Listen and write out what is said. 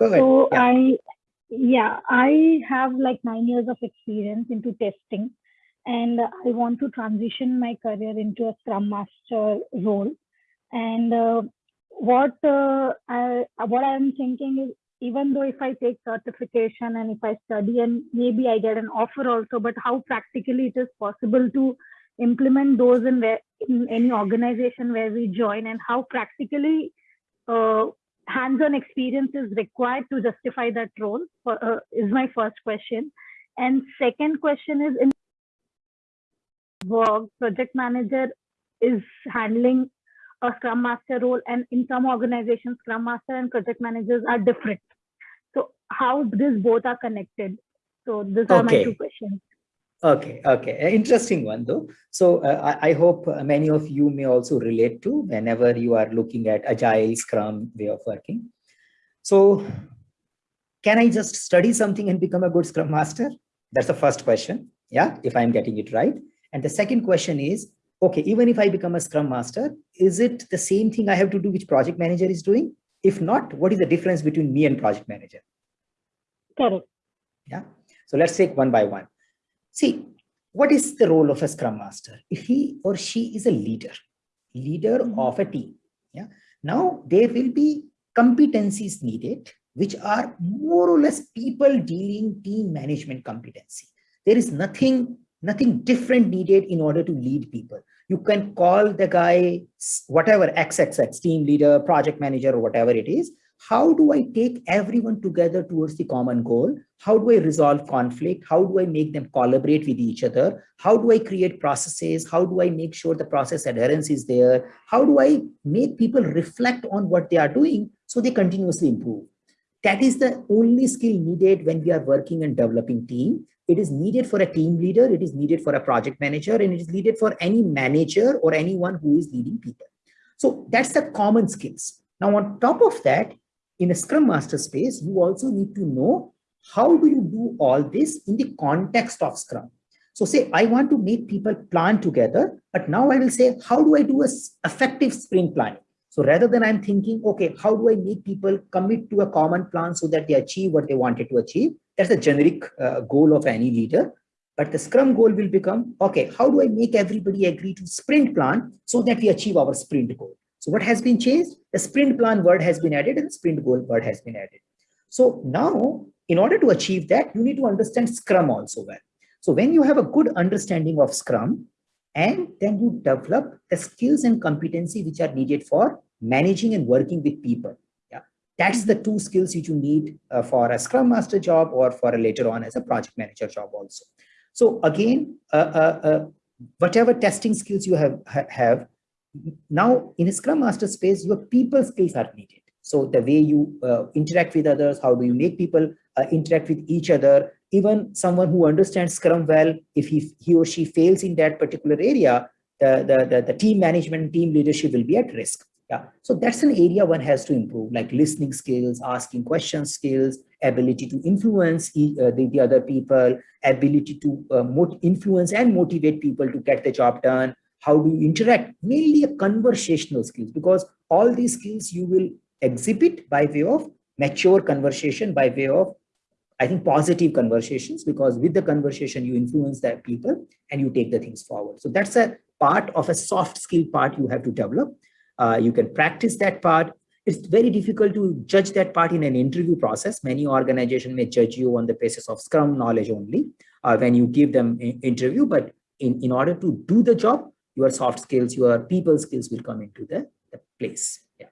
Go ahead. So yeah. I, yeah, I have like nine years of experience into testing and I want to transition my career into a Scrum Master role. And uh, what uh, I what I'm thinking is, even though if I take certification and if I study and maybe I get an offer also, but how practically it is possible to implement those in, where, in any organization where we join, and how practically uh, hands-on experience is required to justify that role for, uh, is my first question. And second question is in work, project manager is handling a scrum master role and in some organizations, scrum master and project managers are different. So how these both are connected? So these are my two questions. Okay, okay, interesting one though. So uh, I, I, hope many of you may also relate to whenever you are looking at agile scrum way of working. So can I just study something and become a good scrum master? That's the first question. Yeah, if I'm getting it right. And the second question is, okay, even if I become a scrum master, is it the same thing I have to do which project manager is doing? If not, what is the difference between me and project manager? Correct. Yeah. So let's take one by one. See, what is the role of a scrum master? If he or she is a leader, leader mm -hmm. of a team. Yeah. Now there will be competencies needed, which are more or less people dealing team management competency. There is nothing, nothing different needed in order to lead people. You can call the guy whatever XXX team leader, project manager, or whatever it is, how do I take everyone together towards the common goal? How do I resolve conflict? How do I make them collaborate with each other? How do I create processes? How do I make sure the process adherence is there? How do I make people reflect on what they are doing so they continuously improve? That is the only skill needed when we are working and developing team. It is needed for a team leader, it is needed for a project manager, and it is needed for any manager or anyone who is leading people. So that's the common skills. Now, on top of that, in a Scrum Master space, you also need to know how do you do all this in the context of Scrum. So say, I want to make people plan together, but now I will say, how do I do a effective sprint planning? So rather than I'm thinking, okay, how do I make people commit to a common plan so that they achieve what they wanted to achieve? That's a generic uh, goal of any leader. But the Scrum goal will become, okay, how do I make everybody agree to sprint plan so that we achieve our sprint goal? So what has been changed? The sprint plan word has been added and the sprint goal word has been added. So now, in order to achieve that, you need to understand Scrum also well. So when you have a good understanding of Scrum, and then you develop the skills and competency which are needed for managing and working with people. Yeah, that's the two skills which you need uh, for a Scrum Master job or for a later on as a project manager job also. So again, uh, uh, uh whatever testing skills you have, ha have now in a scrum master space your people skills are needed. So the way you uh, interact with others how do you make people uh, interact with each other? Even someone who understands scrum well if he, he or she fails in that particular area the, the, the, the team management team leadership will be at risk. Yeah. So that's an area one has to improve like listening skills asking questions skills ability to influence uh, the, the other people ability to uh, influence and motivate people to get the job done how do you interact? Mainly a conversational skills because all these skills you will exhibit by way of mature conversation by way of i think positive conversations because with the conversation you influence that people and you take the things forward. So that's a part of a soft skill part you have to develop. Uh, you can practice that part. It's very difficult to judge that part in an interview process. Many organizations may judge you on the basis of scrum knowledge only uh, when you give them interview but in, in order to do the job your soft skills, your people skills will come into the, the place. Yeah.